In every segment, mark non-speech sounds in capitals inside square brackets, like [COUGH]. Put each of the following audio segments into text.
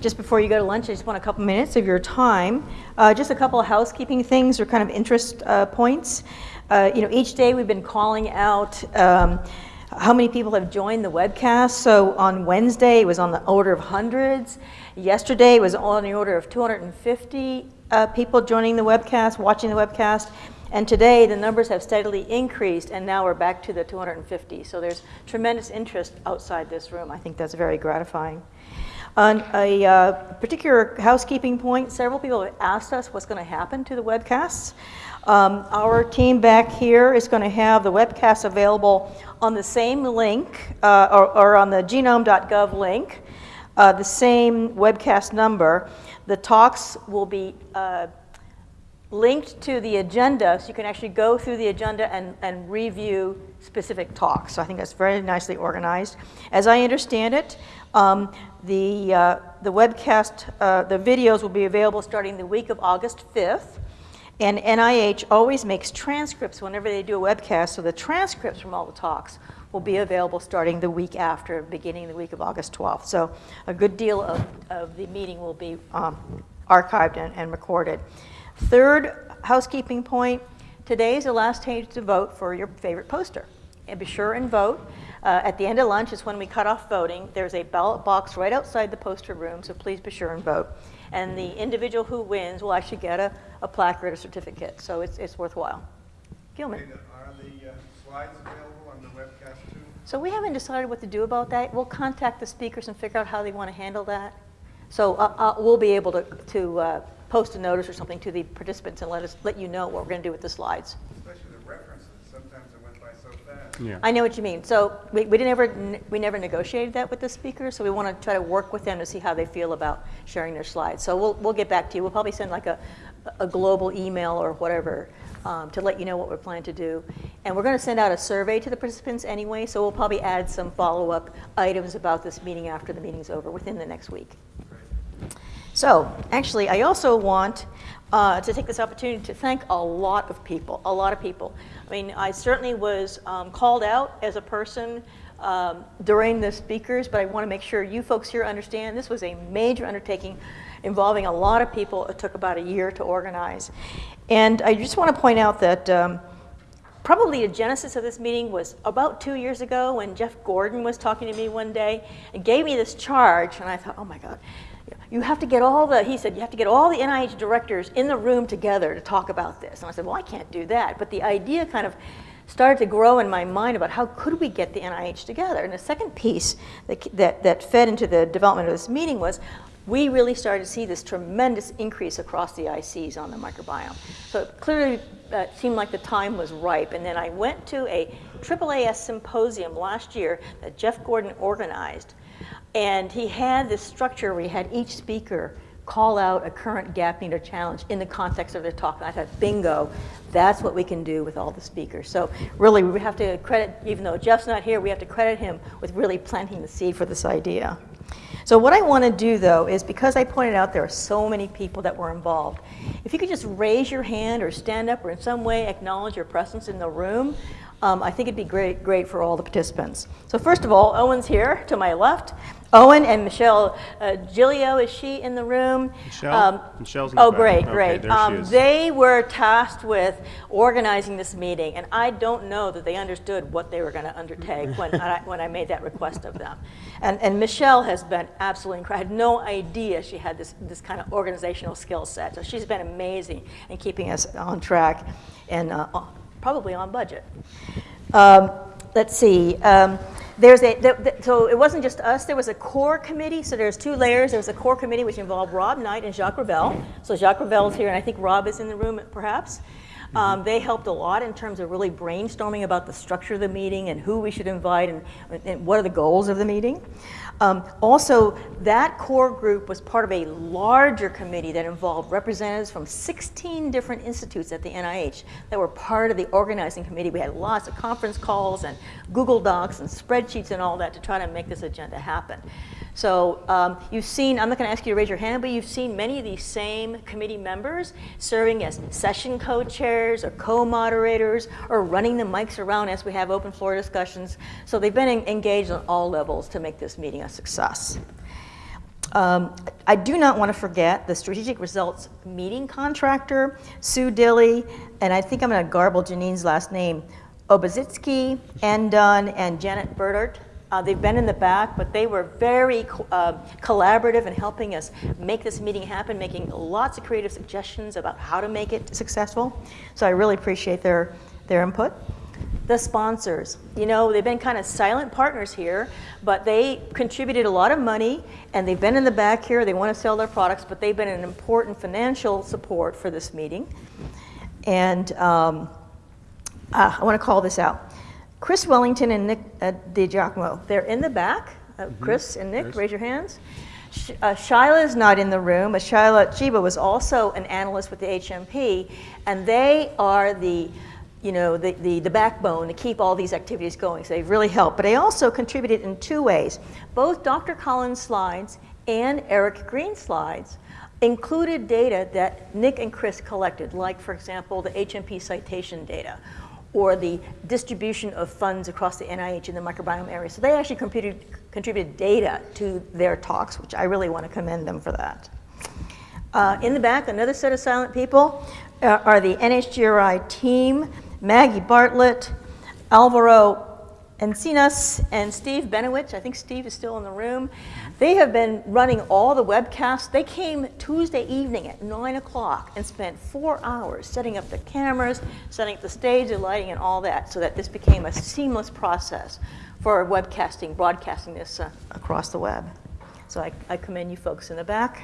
just before you go to lunch, I just want a couple minutes of your time. Uh, just a couple of housekeeping things or kind of interest uh, points. Uh, you know, each day we've been calling out um, how many people have joined the webcast. So on Wednesday, it was on the order of hundreds. Yesterday, it was on the order of 250 uh, people joining the webcast, watching the webcast. And today, the numbers have steadily increased, and now we're back to the 250. So there's tremendous interest outside this room. I think that's very gratifying. On a uh, particular housekeeping point, several people have asked us what's going to happen to the webcasts. Um, our team back here is going to have the webcast available on the same link, uh, or, or, on the genome.gov link, uh, the same webcast number. The talks will be uh, linked to the agenda, so you can actually go through the agenda and, and review specific talks. So I think that's very nicely organized. As I understand it, um, the, uh, the webcast, uh, the videos will be available starting the week of August 5th. And NIH always makes transcripts whenever they do a webcast, so the transcripts from all the talks will be available starting the week after, beginning the week of August 12th. So a good deal of, of the meeting will be um, archived and, and recorded. Third housekeeping point, today is the last day to vote for your favorite poster. And be sure and vote. Uh, at the end of lunch is when we cut off voting. There's a ballot box right outside the poster room, so please be sure and vote. And the individual who wins will actually get a, a placard, a certificate, so it's, it's worthwhile. Gilman. Are the uh, slides available on the webcast too? So we haven't decided what to do about that. We'll contact the speakers and figure out how they want to handle that. So uh, uh, we'll be able to, to uh, post a notice or something to the participants and let us let you know what we're going to do with the slides. Yeah. I know what you mean. So we, we didn't ever we never negotiated that with the speakers. So we want to try to work with them to see how they feel about sharing their slides. So we'll we'll get back to you. We'll probably send like a a global email or whatever um, to let you know what we're planning to do. And we're going to send out a survey to the participants anyway. So we'll probably add some follow up items about this meeting after the meeting's over within the next week. So actually, I also want uh, to take this opportunity to thank a lot of people, a lot of people. I mean, I certainly was um, called out as a person um, during the speakers, but I want to make sure you folks here understand this was a major undertaking involving a lot of people. It took about a year to organize. And I just want to point out that um, probably the genesis of this meeting was about two years ago when Jeff Gordon was talking to me one day and gave me this charge, and I thought, oh my God, you have to get all the, he said, you have to get all the NIH directors in the room together to talk about this. And I said, well, I can't do that. But the idea kind of started to grow in my mind about how could we get the NIH together. And the second piece that, that, that fed into the development of this meeting was we really started to see this tremendous increase across the ICs on the microbiome. So it clearly uh, seemed like the time was ripe. And then I went to a AAAS symposium last year that Jeff Gordon organized and he had this structure where he had each speaker call out a current gap need or challenge in the context of their talk. And I thought, bingo, that's what we can do with all the speakers. So really, we have to credit, even though Jeff's not here, we have to credit him with really planting the seed for this idea. So what I want to do, though, is because I pointed out there are so many people that were involved, if you could just raise your hand or stand up or in some way acknowledge your presence in the room, um, I think it'd be great, great for all the participants. So first of all, Owen's here to my left. Owen and Michelle uh, Giglio, is she in the room? Michelle? Um, Michelle's in Oh, the great, back. great. Okay, um, they were tasked with organizing this meeting, and I don't know that they understood what they were going to undertake when, I, [LAUGHS] when I made that request of them. And, and Michelle has been absolutely incredible. I had no idea she had this, this kind of organizational skill set. So she's been amazing in keeping us on track and uh, probably on budget. Um, let's see. Um, there's a, the, the, so it wasn't just us, there was a core committee, so there's two layers. There was a core committee which involved Rob Knight and Jacques Ravel. So Jacques Ravel is here, and I think Rob is in the room perhaps. Um, they helped a lot in terms of really brainstorming about the structure of the meeting and who we should invite and, and what are the goals of the meeting. Um, also, that core group was part of a larger committee that involved representatives from 16 different institutes at the NIH that were part of the organizing committee. We had lots of conference calls and Google Docs and spreadsheets and all that to try to make this agenda happen. So um, you've seen, I'm not going to ask you to raise your hand, but you've seen many of these same committee members serving as session co-chairs or co-moderators or running the mics around as we have open floor discussions. So they've been engaged on all levels to make this meeting a success. Um, I do not want to forget the strategic results meeting contractor, Sue Dilly, and I think I'm going to garble Janine's last name, Obazitsky, Andon, and Janet Burdart. Uh, they've been in the back, but they were very co- uh, collaborative in helping us make this meeting happen, making lots of creative suggestions about how to make it successful. So I really appreciate their, their input. The sponsors, you know, they've been kind of silent partners here, but they contributed a lot of money and they've been in the back here. They want to sell their products, but they've been an important financial support for this meeting. And um, uh, I want to call this out. Chris Wellington and Nick uh, DiGiacomo, they're in the back. Uh, Chris and Nick, raise your hands. Sh- uh, Shyla is not in the room, but Shyla Chiba was also an analyst with the HMP, and they are the, you know, the, the, the backbone to keep all these activities going. So they've really helped. But they also contributed in two ways. Both Dr. Collins' slides and Eric Green's slides included data that Nick and Chris collected, like, for example, the HMP citation data or the distribution of funds across the NIH in the microbiome area. So they actually contributed, data to their talks, which I really want to commend them for that. Uh, in the back, another set of silent people uh, are the NHGRI team, Maggie Bartlett, Alvaro Encinas, and Steve Benowitz. I think Steve is still in the room. They have been running all the webcasts. They came Tuesday evening at 9 o'clock and spent four hours setting up the cameras, setting up the stage, the lighting, and all that so that this became a seamless process for webcasting, broadcasting this uh, across the web. So I, I commend you folks in the back.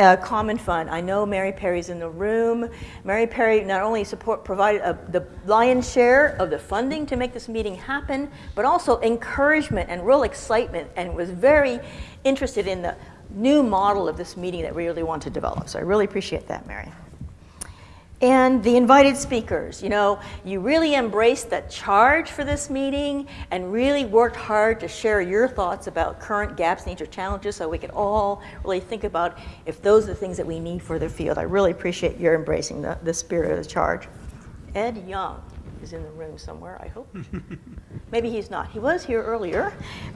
Uh, Common Fund. I know Mary Perry's in the room. Mary Perry not only support provided a, the lion's share of the funding to make this meeting happen, but also encouragement and real excitement, and was very interested in the new model of this meeting that we really want to develop. So I really appreciate that, Mary. And the invited speakers, you know, you really embraced the charge for this meeting and really worked hard to share your thoughts about current gaps, needs, or challenges so we could all really think about if those are the things that we need for the field. I really appreciate your embracing the, the spirit of the charge. Ed Yong is in the room somewhere, I hope. [LAUGHS] Maybe he's not. He was here earlier.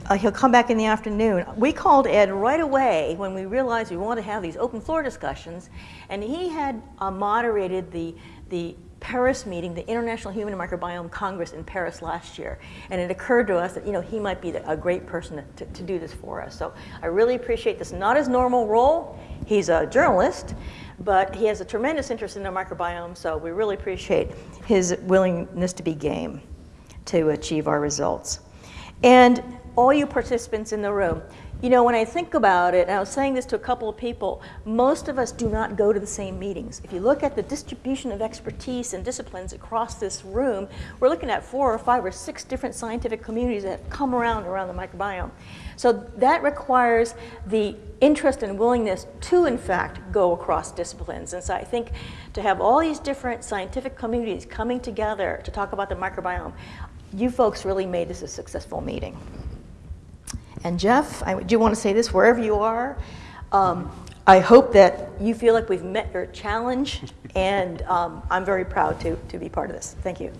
Uh, he'll come back in the afternoon. We called Ed right away when we realized we wanted to have these open floor discussions, and he had uh, moderated the, the Paris meeting, the International Human Microbiome Congress in Paris last year. And it occurred to us that, you know, he might be the, a great person to, to do this for us. So I really appreciate this. Not his normal role. He's a journalist, but he has a tremendous interest in the microbiome, so we really appreciate his willingness to be game to achieve our results. And all you participants in the room, you know, when I think about it, and I was saying this to a couple of people, most of us do not go to the same meetings. If you look at the distribution of expertise and disciplines across this room, we're looking at four or five or six different scientific communities that come around around the microbiome. So that requires the interest and willingness to, in fact, go across disciplines. And so I think to have all these different scientific communities coming together to talk about the microbiome, you folks really made this a successful meeting. And Jeff, I do want to say this wherever you are. Um, I hope that you feel like we've met your challenge, [LAUGHS] and um, I'm very proud to, to be part of this. Thank you.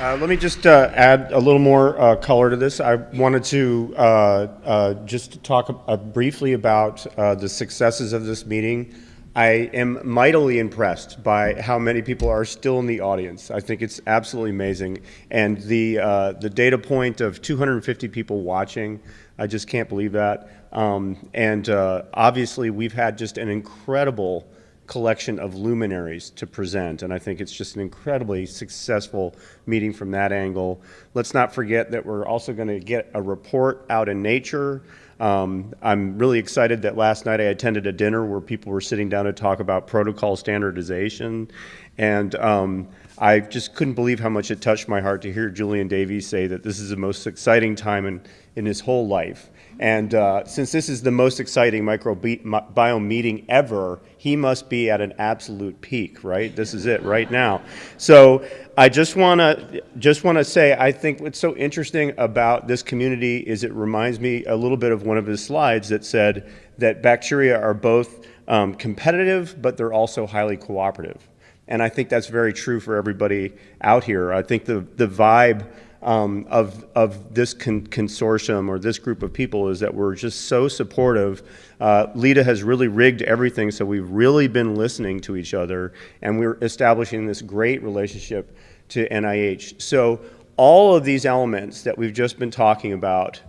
Uh, let me just uh, add a little more uh, color to this. I wanted to uh, uh, just talk uh, briefly about the successes of this meeting. I am mightily impressed by how many people are still in the audience. I think it's absolutely amazing. And the, the data point of 250 people watching, I just can't believe that. Um, and obviously, we've had just an incredible collection of luminaries to present, and I think it's just an incredibly successful meeting from that angle. Let's not forget that we're also going to get a report out in Nature. Um, I'm really excited that last night I attended a dinner where people were sitting down to talk about protocol standardization, and um, I just couldn't believe how much it touched my heart to hear Julian Davies say that this is the most exciting time in, in his whole life. And uh, since this is the most exciting microbiome meeting ever, he must be at an absolute peak, right? This is it right now. So I just want to just want to say I think what's so interesting about this community is it reminds me a little bit of one of his slides that said that bacteria are both um, competitive, but they're also highly cooperative And I think that's very true for everybody out here. I think the, the vibe um, of, of this con- consortium or this group of people is that we're just so supportive. Uh, Lita has really rigged everything, so we've really been listening to each other, and we're establishing this great relationship to NIH. So all of these elements that we've just been talking about,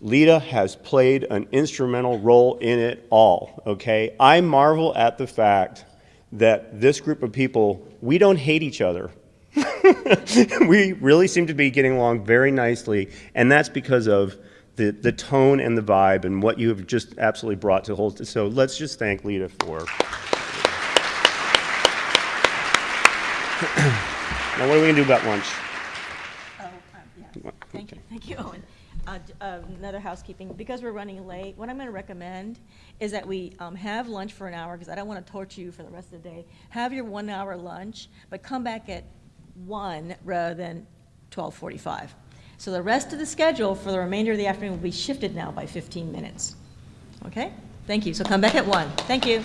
Lita has played an instrumental role in it all, okay? I marvel at the fact that this group of people, we don't hate each other. [LAUGHS] we really seem to be getting along very nicely, and that's because of the, the tone and the vibe and what you have just absolutely brought to hold. So let's just thank Lita for. [CLEARS THROAT] now, what are we gonna do about lunch? Oh, um, yeah. Thank you, thank you, Owen. Uh, Another housekeeping, because we're running late, what I'm going to recommend is that we um, have lunch for an hour, because I don't want to torture you for the rest of the day. Have your one-hour lunch, but come back at one rather than 12:45. So the rest of the schedule for the remainder of the afternoon will be shifted now by 15 minutes. Okay? Thank you. So come back at one. Thank you.